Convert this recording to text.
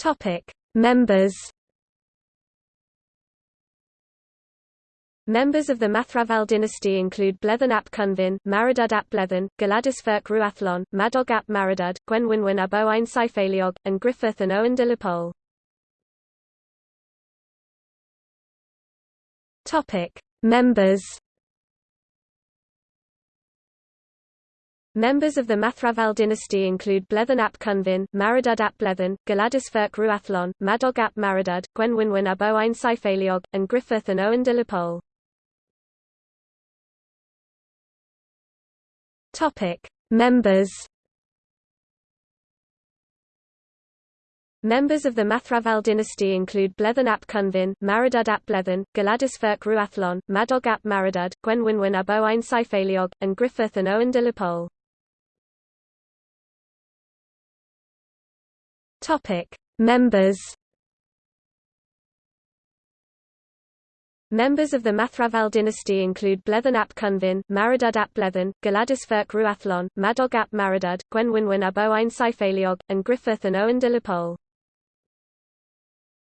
Topic: Members. Members of the Mathrafal dynasty include Bleddyn ap Cynfyn, Maredudd ap Bleddyn, Gwladys Ferch Rhiwallon, Madog ap Maredudd, Gwenwynwyn ab Owain Cyfeiliog, and Griffith and Owen de la Pole. Topic: Members. Members of the Mathrafal dynasty include Bleddyn ap Cynfyn, Maredudd ap Bleddyn, Gwladys Ferch Rhiwallon, Madog ap Maredudd, Gwenwynwyn ab Owain Cyfeiliog, and Griffith and Owen de la Pole. Topic: Members. Members of the Mathrafal dynasty include Bleddyn ap Cynfyn, Maredudd ap Bleddyn, Gwladys Ferch Rhiwallon, Madog ap Maredudd, Gwenwynwyn ab Owain Cyfeiliog, and Griffith and Owen de la Pole. Topic: Members. Members of the Mathrafal dynasty include Bleddyn ap Cynfyn, Maredudd ap Bleddyn, Gwladys Ferch Rhiwallon, Madog ap Maredudd, Gwenwynwyn ab Owain Cyfeiliog, and Griffith and Owen de la Pole.